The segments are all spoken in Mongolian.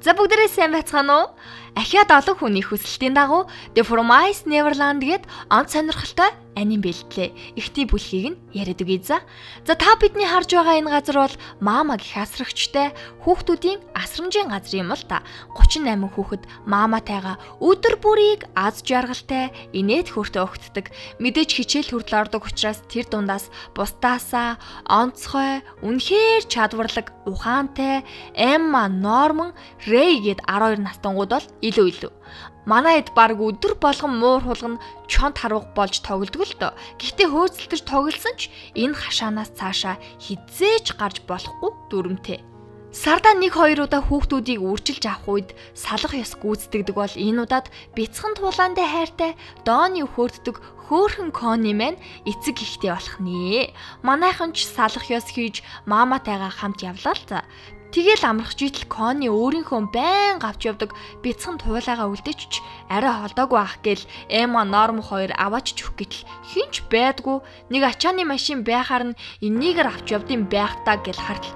За бүгдээрээ сайн байцгаана уу? Ахиад олон хүний хүсэлтийн дагуу The Promised Neverland гээд онц сонирхолтой аним бэлтлээ. Ихний бүлхийг нь яриад үгүй за. За та бидний харж байгаа энэ газар бол Мама гих асрагчтай хүүхдүүдийн асрамжийн газар юм л та. 38 хүүхэд Маматайгаа өдөр бүрийг аз жаргалтай инээд хөөртө өгтдөг. Мэдээж хичээл хүртэл ордог учраас тэр дундаас бусдаасаа онцгой, үнэхээр чадварлаг, ухаантай Эмма, Норман, Рэй гээд 12 настангууд бол илүү илүү. Манай хэд баг өдөр болгон муур хулгана чонт харвах болж тоглодог л доо. Гэхдээ хөөцөлтөж тоглосон ч энэ хашаанаас цаашаа хизээч гарч болохгүй дүрмтэй. Сардаа 1 2 удаа хүүхдүүдийг үрчилж авах үед салах ёс гүйцэтгэдэг бол энэ удаад бяцхан туулаандаа хайртай дооны хөөрддөг хөөхөн кони мэн эцэг ихтэй болох нэ. Манайхан ч салах ёс хийж мааматайгаа хамт явлаа л за. Тэгэл амрах житл Кони өөрийнхөө байн авч явдаг бяцхан туйлаагаа үлдээч арай холдоогүй ах гэл Эма Норм хоёр аваач чүх гэтэл хинч байдгүй. Нэг ачааны машин байхаар нь энийгээр авч явдсан байх та гэл хартал.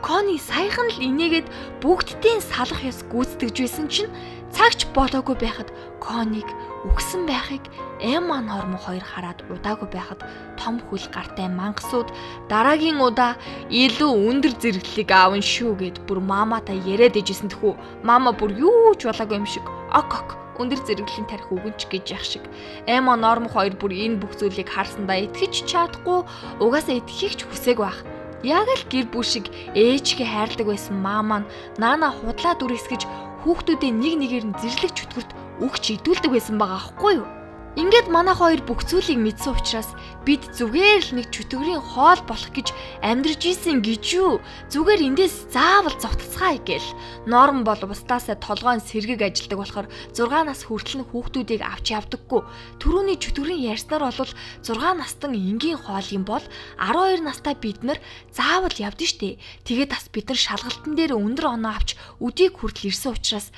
Кони саяхан л инээгээд бүгдийн салах ёс гүйцэтгэж байсан чинь цагч болоогүй байхад Коник үгсэн байхыг Эмма Норм хоёр хараад удаагүй байхад том хүл гартай мангасууд дараагийн удаа илүү өндөр зэрэглэлийг аавн шүү гэд бүр маматай яриад ижсэн тэхүү. Мама бүр юу ч болоогүй юм шиг. Ок ок өндөр зэрэглэлийн тарих үгэнч гэж яах шиг. Эмо Норм хоёр бүр энэ бүх зүйлийг харсандаа итгэж чадахгүй угаасаа итгэхийг ч хүсээг байх. Яг л гэр бүл шиг ээжгээ хайрладаг байсан маа маань наана худлаа дүрсгэж хүүхдүүдээ нэг нэгээр нь зэрлэг чөтгөрт өгч идүүлдэг байсан байгаа аахгүй юу? Ингээд манай хоёр бүх зүйлийг мэдсэн учраас бид зүгээр л нэг чөтгөрийн хоол болох гэж амьдрж исэн гэж юу? Зүгээр эндээс заавал зогтцгаая гэл. Норм бол бусдаасаа толгойн сэргэг ажилдаг болохоор 6 нас хүртэл нь хүүхдүүдийг авч явдаггүй. Төрөүний чөтгөрийн ярьснаар бол 6 настан энгийн хоол юм бол 12 настай бид нар заавал явдсан штэ. Тэгээд бас бид нар шалгалтын дээр өндөр оноо авч өдийг хүртэл ирсэн учраас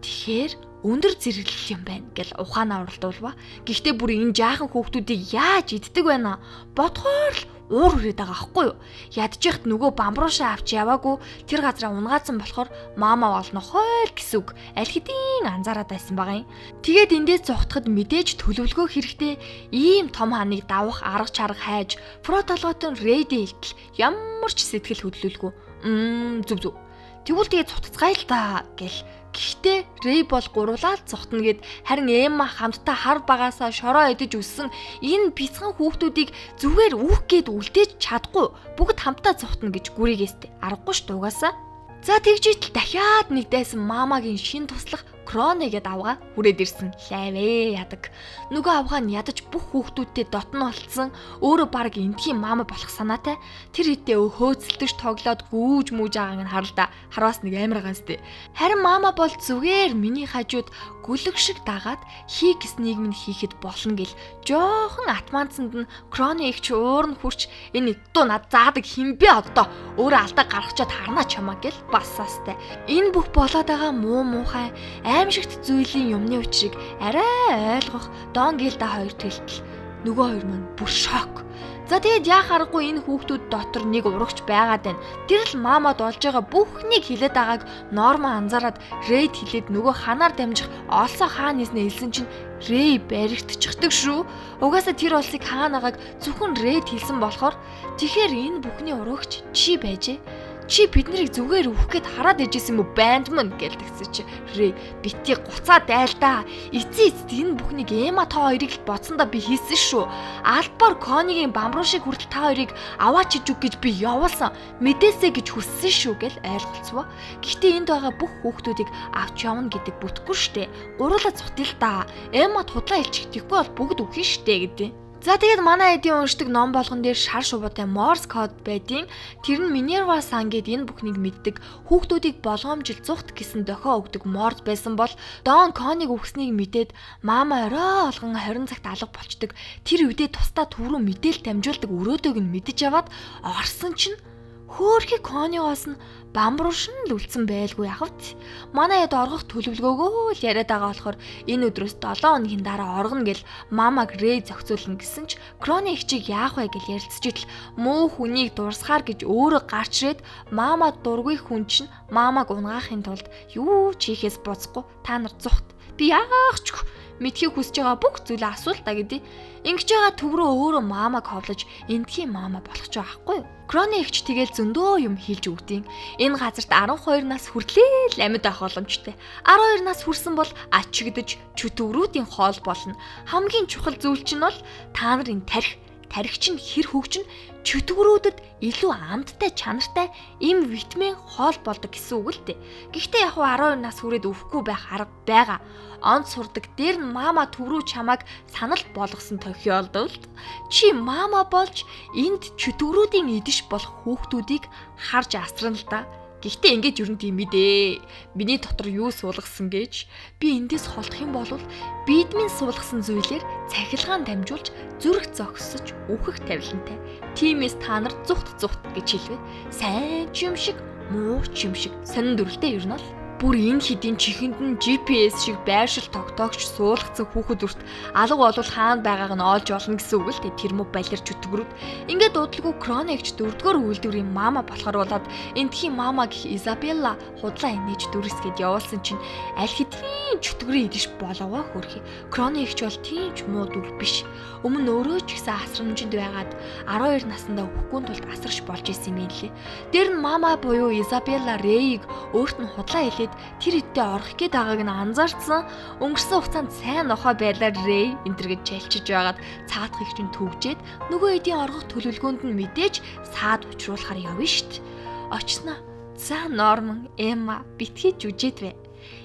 тэгэхээр өндөр зэрэглэл юм байна гэл ухаанаа уралдуулва. Гэхдээ бүр энэ жаахан хүүхдүүдийг яаж иддэг байна? Бодхоор л уур хүрээд байгаа аахгүй юу? Ядчихт нөгөө бамбруушаа авч яваагүй тэр газараа унгаацсан болохоор маама болно хойл гэсэн үг аль хэдийн анзаараад байсан байгаа юм. Тэгээд эндээс зогтоход мэдээж төлөвлөгөө хэрэгтэй ийм том ханыг давах арга чарга хайж про толгойтон рейдэ илтэл ямар ч сэтгэл хөдлөлгүй. Мм зүв зүв. Тэгвэл тэгээ цутцгаая л та гэл Гэхдээ Рэй бол гурлаад цогтно гэд харин Эмма хамтдаа хар багаасаа шороо идэж өссөн энэ бяцхан хүүхдүүдийг зүгээр үүх гээд үлдээж чадахгүй бүгд хамтдаа цогтно гэж гүрийгээстэй аргагүй ш дугаасаа. За тэгж итэл дахиад нэг дайсан маамагийн шин туслах Кроне гэд авгаа хүрээд ирсэн. Лайвэ ядаг. Нөгөө авгаа нь ядаж бүх хүүхдүүдтэй дотн болцсон. Өөрөө баг энтхийн маама болох санаатай. Тэр хэдээ хөөцөлдөж тоглоод гүүж мүүж байгааг нь харалда. Харвас нэг амар ганцтэй. Харин маама бол зүгээр миний хажууд гүлэг шиг дагаад хий гэснийг минь хийхэд болно гэл жоохон атманцанд нь Кроне их ч уур нь хурч энэ дуу над заадаг хинбэ одоо өөрөө алдаа гаргачаад харнаа чамаа гэл бассаастай. Энэ бүх болоод байгаа муу муухай аимшигт зүйлийн юмны учрыг арай ойлгох Дон Гилда хоёр тэлтэл нөгөө хоёр маань бүр шок. За тэгээд яах аргагүй энэ хүүхдүүд дотор нэг урагч байгаад байна. Тэр л маамад олж байгаа бүхнийг хилээд байгааг Норма анзаараад Рейд хилээд нөгөө ханаар дамжих олсоо хаан нэснэ хэлсэн чинь Рэй баригдчихдаг шүү. Угаасаа тэр улсыг хаанагааг зөвхөн Рейд хэлсэн болохоор тэгэхээр энэ бүхний урагч чи байжээ чи биднийг зүгээр өөх гээд хараад ижсэн уу? Банд мөн гэлдэгсэн чи. Рэй бити гуцаа дайлдаа эцээ эцэд энэ бүхнийг эма та хоёрыг л бодсондоо би хийсэн шүү. Альбор конигийн бамруушиг хүртэл та хоёрыг аваач иж үг гэж би явуулсан. Мэдээсэ гэж хүссэн шүү гэл ойлголцвоо. Гэхдээ энд байгаа бүх хүүхдүүдийг авч явна гэдэг бүтггүй штэ. Гуруула цутил та эма тудлаа илчихдэггүй бол бүгд үхэн штэ гэдэг За тэгээд манай эдийн уншдаг ном болгон дээр шар шувуутай Morse code байдیں۔ Тэр нь Minerva San гэд энэ бүхнийг мэддэг хүүхдүүдийг болгоомжил зүхт гэсэн дохио өгдөг Morse байсан бол Don Connie-г үхснийг мэдээд маама орой олгон 20 цагт алга болчдөг. Тэр үедээ тусдаа түрүү мэдээлэл дамжуулдаг өрөөдөг нь мэдэж аваад орсон чинь Хөөхи Кониос нь бамбууршин л үлдсэн байлгүй яхавт. Манай хэд оргох төлөвлөгөөгөө л яриад байгаа болохоор энэ өдрөөс 7 хоногийн дараа оргоно гэл мамаг Рэй зохицуулна гэсэн ч Кроны ихчийг яах вэ гэж ярилцж идэл муу хүнийг дурсахаар гэж өөрөө гарч ирээд мама дургүй хүн чинь мамаг унгаахын тулд юу ч хийхээс буцахгүй та нар зүхт. Би яах ч мэдхийг хүсэж байгаа бүх зүйлээ асуул та гэдээ. Ингэж байгаа төв рүү өөрөө маамаг ховлож эндхийн маама болох ч байхгүй юу? Кроны ихч тэгэл зөндөө юм хийлж өгдیں۔ Энэ газарт 12 нас хүртлээл амьд байх боломжтой. 12 нас хүрсэн бол ачигдж чөтгөрүүдийн хоол болно. Хамгийн чухал зүйл чинь бол та нарын тарих тархич нь хэр хөгжин чөтгөрүүдэд илүү амттай чанартай им витамин хоол болдог гэсэн үг л дээ. Гэхдээ яг 12 нас хүрээд өвөхгүй байх арга байгаа. Онц сурдаг дээр нь мама төв рүү чамайг санал болгосон тохиолдолд чи мама болж энд чөтгөрүүдийн идэж болох хүүхдүүдийг харж асран л да. Гэхдээ ингэж юу юм мэдээ. Миний дотор юу суулгасан гэж би эндээс холдох юм бол бидмийн суулгасан зүйлээр цахилгаан дамжуулж зүрх зогсож өөхөх тавилантай. Тимээс та нар зүхт зүхт гэж хэлвэ. Сайн ч юм шиг, муу ч юм шиг сонин дүрлтэй ер нь л бүр энэ хідийн чихэнд нь GPS шиг байршил тогтоогч суулгацсан хүүхэд үрт алга болвол хаана байгааг нь олж олно гэсэн үг л тэр мө балерч өтгөрүүд ингээд дуудлаггүй Кроникч дөрөвдүгээр үйлдвэрийн мама болохоор болоод энтхийн мама гэх Изабелла худлаа инээж дүрсгээд явуулсан чинь аль хэдийн чөтгөрийн идэж боловоо хөрхи. Кроникч бол тийм ч муу дүр биш. Өмнө өөрөө ч гэсэн асрамжинд байгаад 12 наснда өвөхгүй тулд асарч болж исэн юм лээ. Дээр нь мама буюу Изабелла Рейг өөрт нь худлаа хэлээд Тэгэд тэр идтэй орох гээд байгааг нь анзаарсан. Өнгөрсөн хугацаанд сайн нохоо байлаар Рэй энтэр гэж чалчиж байгаад цаадах их чинь төвжээд нөгөө эдийн оргох төлөвлөгөөнд нь мэдээж саад учруулахаар явна штт. Очсноо. За Норман, Эмма битгий жүжээд вэ.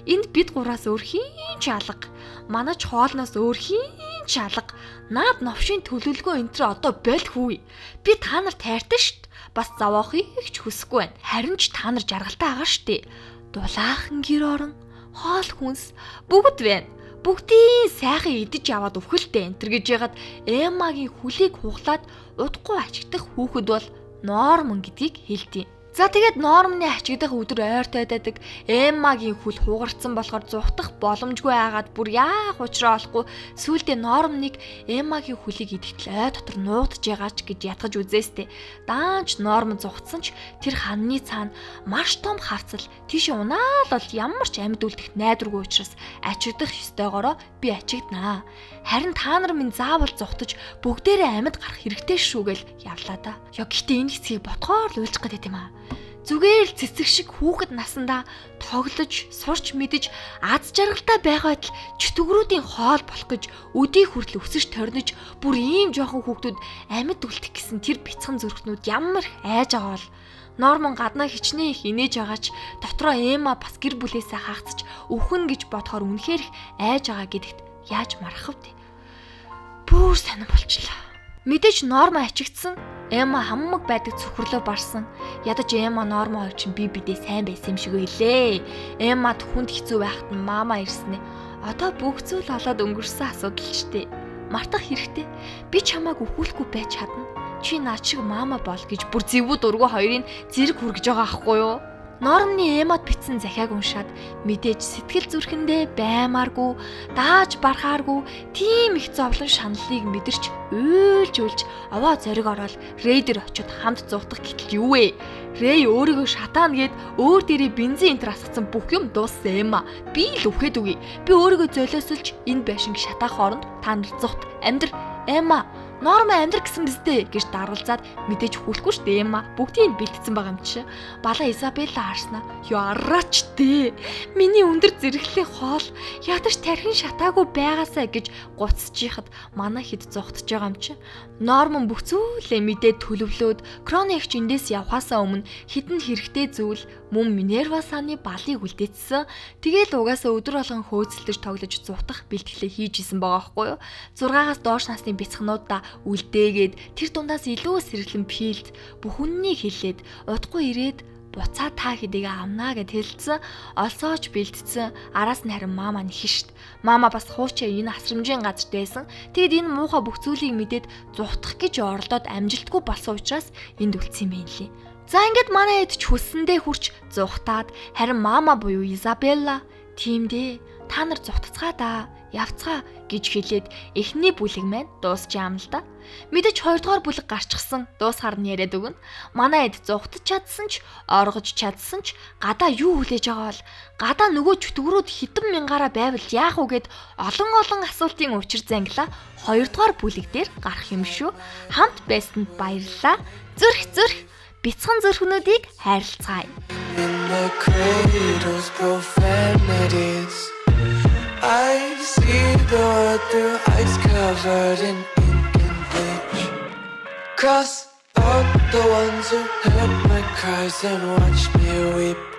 Энд бид гураас өөр хийн ч алга. Манач хоолноос өөр хийн ч алга. Наад новшийн төлөвлөгөө энтэр одоо болхгүй. Би та нар тайртай штт. Бас заваахыг ч хүсэхгүй байна. Харин ч та нар жаргалтай агаа штэ дулаахан гэр орон, хоол хүнс бүгд байна. Бүгдийн сайхан идэж аваад өвхөлтэй энтер гэж ягаад Эммагийн хүлийг хуглаад удахгүй ачигдах хүүхэд бол Норман гэдгийг хэлдэв. За тэгээд нормны ачигдах өдөр ойртой байдаг. Эммагийн хүл хугарцсан болохоор зүхтах боломжгүй байгаад бүр яах учраа олохгүй сүулдэ нормныг Эммагийн хүлийг идэхтэл ой дотор нуудаж байгаач гэж ятгаж үзээстэй. Даанч норм зүхтсан ч тэр ханны цаана маш том хавцал тийш унаал бол ямар ч амьд үлдэх найдваргүй учраас ачигдах ёстойгоороо би ачигднаа. Харин та нар минь заавал зүхтаж бүгдээрээ амьд гарах хэрэгтэй шүү гэл явлаа да. Яа гэхдээ энэ хэсгийг ботхоор л уйлчих гээд юм аа. Зүгээр л цэцэг шиг хүүхэд насандаа тоглож, сурч мэдэж, аз жаргалтай байгаад л чөтгөрүүдийн хоол болох гэж өдий хүртэл өсөж торнож бүр ийм жоохон хүүхдүүд амьд үлдэх гэсэн тэр бяцхан зүрхнүүд ямар айж байгаа бол Норман гаднаа хичнээн их инээж байгаач дотроо Эма бас гэр бүлээсээ хаацж өвхөн гэж бодохоор үнэхээр их айж байгаа гэдэгт яаж марах вэ? Бүр сонирн болчлаа. Мэдээж Норма ачигдсан Эма хаммаг байдаг цөхрлөө барсан. Ядаж Эма Норма хоёр чинь би бидээ сайн байсан юм шиг байлээ. Эмад хүнд хэцүү байхад нь мама ирсэн ээ. Одоо бүх зүйл олоод өнгөрсөн асуудал ч тий. Мартах хэрэгтэй. Би чамааг өхүүлэхгүй байж чадна. Чи наа чиг мама бол гэж бүр зэвүүд ургу хоёрын зэрэг хүргэж байгаа аахгүй юу? Нормны эмод битсэн захиаг уншаад мэдээж сэтгэл зүрхэндээ баймааргүй, дааж бархааргүй тийм их зовлон шаналлыг мэдэрч уйлж уйлж аваа зориг ороод рейдер очиод хамт зуутах гэтэл юу вэ? Рэй өөрийгөө шатаана гэд өөр дээрээ бензин энтер асгацсан бүх юм дууссан юм а. Би л өвхэд үгүй. Би өөрийгөө золиослж энэ байшинг шатаах хооронд та нар зуут амьдр Эмма Норма амьдр гэсэн биз дээ гэж даргалзаад мэдээж хүлэхгүй шүү дээ юм а. Бүгдийг бэлтцсэн байгаа юм чи. Бала Изабелла харснаа. Юу араач дээ. Миний өндөр зэрэглэлийн хоол ядаж тархин шатаагүй байгаасаа гэж гуцчихад манай хэд зогтож байгаа юм чи. Норман бүх зүйлээ мэдээд төлөвлөөд Кроникч эндээс явхаасаа өмнө хідэн хэрэгтэй зүйл мөн Минерва сааны балыг үлдээсэн. Тэгээл угаасаа өдөр болгон хөөцөлдөж тоглож зутах бэлтгэлээ хийж исэн байгаа байхгүй юу? 6-аас доош насны бяцхнуудаа үлдээгээд тэр дундаас илүү сэргэлэн пилд бүхүннийг хилээд удахгүй ирээд буцаа та хэдийгэ амнаа гэд хэлсэн олсооч бэлдсэн араас нь харин мама нэхэж шít. Мама бас хуучаа энэ асрамжийн газарт байсан. Тэгэд энэ муухай бүх зүйлийг мэдээд зүхтах гэж оролдоод амжилтгүй болсон учраас энд үлдсэн юм лээ. За ингээд манай эд ч хүссэндээ хурч зугатаад харин мама буюу Изабелла тиймдээ та нар зутцгаа да явцгаа гэж хэлээд эхний бүлэг маань дуусчаа юм л да. Мэдээж хоёрдугаар бүлэг гарчсан дуусгаар нь яриад өгнө. Манай эд зугтаж чадсан ч оргож чадсан ч гадаа юу хүлээж байгаа бол гадаа нөгөө чөтгөрүүд хитэн мянгаараа байвал яах вэ гэд олон олон асуултын учир зангила хоёрдугаар бүлэг дээр гарах юм шүү. Хамт байсанд баярлалаа. Зүрх зүрх бяцхан зүрхнүүдийг хайрлцгаая. I see the world through ice covered in ink and bleach. Cross out the ones who heard my cries and watched me weep.